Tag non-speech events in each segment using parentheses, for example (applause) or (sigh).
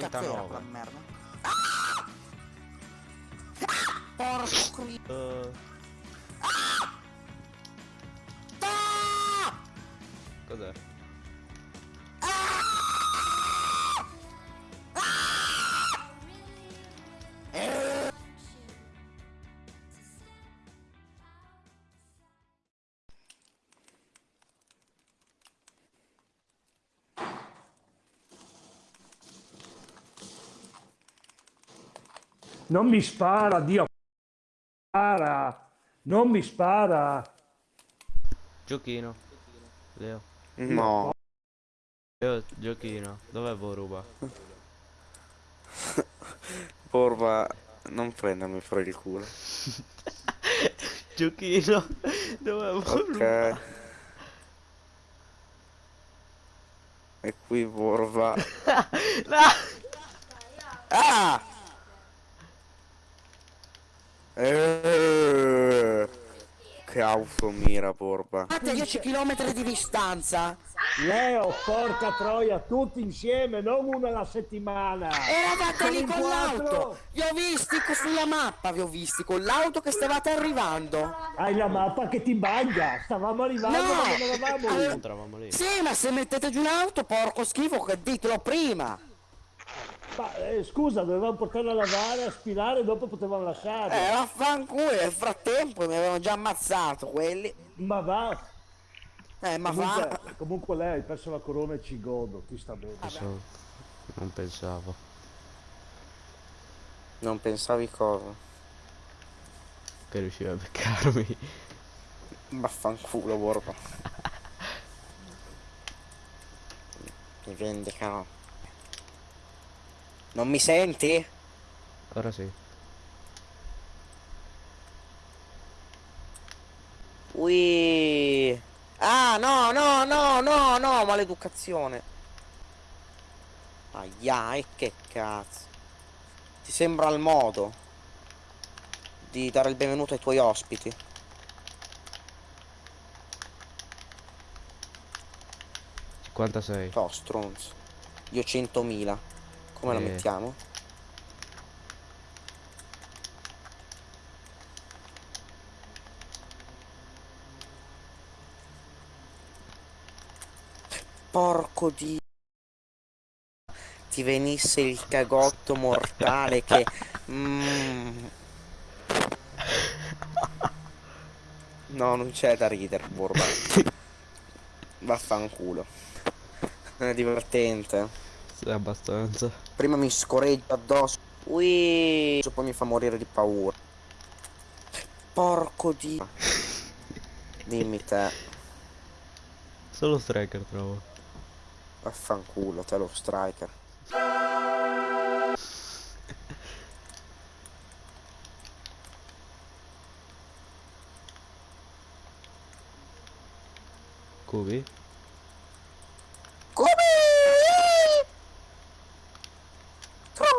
39. merda. Ah! Porco cri... Uh, Ah! Cos'è? Non mi spara, Dio. Spara. Non mi spara. Giochino. Leo. No, Leo, giochino. Dov'è Voruba? porva, (laughs) non prendermi fuori il culo. (laughs) Giochino. Dov'è Voruba? Ok. E qui porva. (laughs) Ah! Eh, che auto mira, porva. Fate a 10 km di distanza. Leo, porca troia, tutti insieme, non una alla settimana. Eravate lì con l'auto. Vi ho visti sulla mappa, vi ho visti con l'auto che stavate arrivando. Hai la mappa che ti bagna. Stavamo arrivando, No. ma non eravamo lì. Sì, ma se mettete giù l'auto, porco schifo, che ditelo prima. Ma, eh, scusa, dovevamo portarla a lavare, a spilare e dopo potevamo lasciarla. Eh, vaffanculo, nel frattempo mi avevano già ammazzato quelli. Ma va. Eh, ma va. Comunque, comunque lei hai perso la corona e ci godo, ti sta bene. So- Non pensavo. Non pensavi cosa? Che riusciva a beccarmi. Vaffanculo, porva. (laughs) Mi vendicherò. Non mi senti? Ora sì. Ui. Ah, no, no, no, no, no, maleducazione. Aia, e che cazzo. Ti sembra il modo di dare il benvenuto ai tuoi ospiti? Quantasei. Oh, stronzo. Io 100.000. Come la Eh. mettiamo? Porco di... Ti venisse il cagotto mortale che... Mm. No, non c'è da ridere, Borba. (laughs) Vaffanculo. È divertente. Abbastanza. Prima mi scorreggia addosso. Ui. Poi mi fa morire di paura. Porco di. (laughs) Dimmi te. Solo striker trovo. Vaffanculo, te lo striker. Cubi? Come?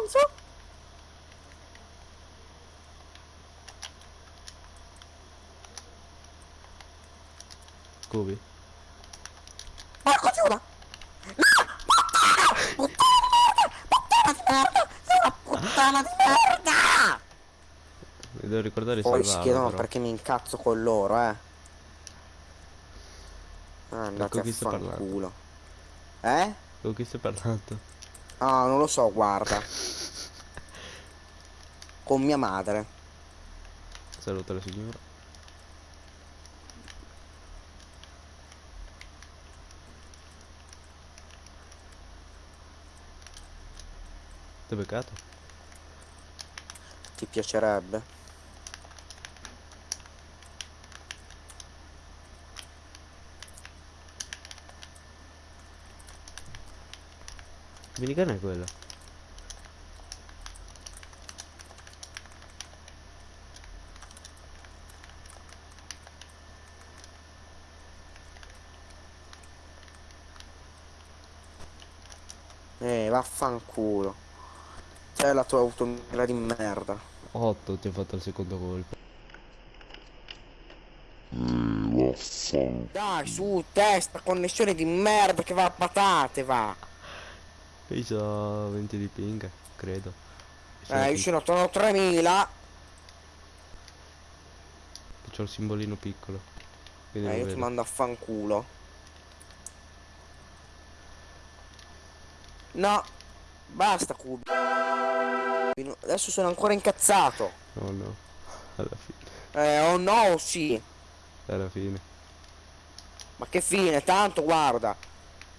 Tronzo? Cubi? Porco Giuda! No! Puttana! Puttana di merda! Puttana di merda! Sei una puttana di merda! Mi devo ricordare di Poi chiedono però. perché mi incazzo con loro, eh. Ah, Andate Con a fanculo. Eh? Con chi stai parlando? Ah, non lo so, guarda. Con mia madre. Saluta la signora. Hai beccato? Ti piacerebbe? Minicana è quella. Eh, vaffanculo. C'è la tua automira di merda. 8 ti ha fatto il secondo colpo. Dai, su, testa, connessione di merda che va a patate, va. Io ho 20 di ping, credo. Eh, io sono sono 3000. C'ho il simbolino piccolo. Eh, io ti vedo. mando a fanculo. No, basta cubi. Adesso sono ancora incazzato. No, no. Alla fine. Eh, oh no, sì. Alla fine. Ma che fine, tanto guarda.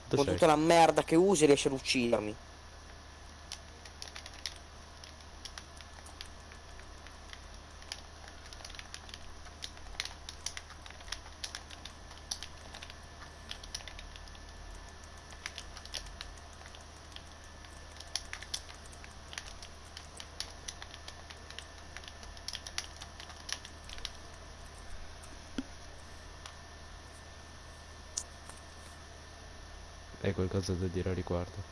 Con tutta la merda che usi riesci ad uccidermi. Hai qualcosa da dire a riguardo?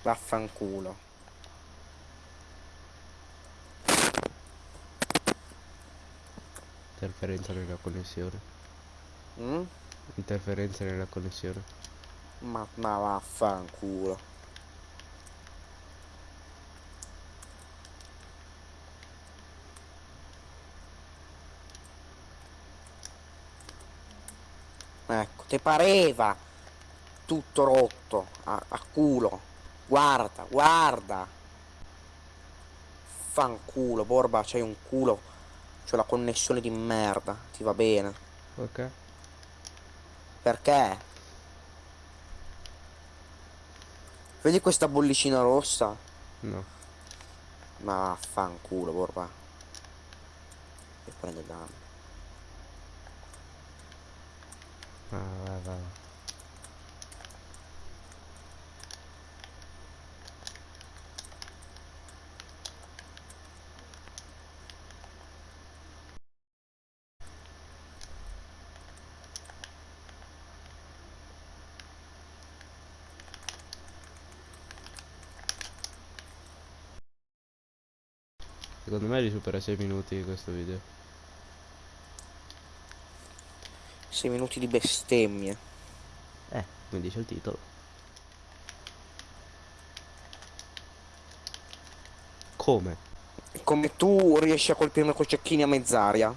Vaffanculo. Interferenza nella connessione. Mm? Interferenza nella connessione. Ma, ma vaffanculo. Ecco, ti pareva tutto rotto a, a culo. Guarda, guarda. Fanculo, Borba, c'hai un culo. C'ho la connessione di merda. Ti va bene. Ok. Perché? Vedi questa bollicina rossa? No. Ma vaffanculo, Borba. E prende danno. Ah, vai, vai. Secondo me li supera 6 minuti questo video. 6 minuti di bestemmie. Eh, come dice il titolo. Come? Come tu riesci a colpirmi con cecchini a mezz'aria?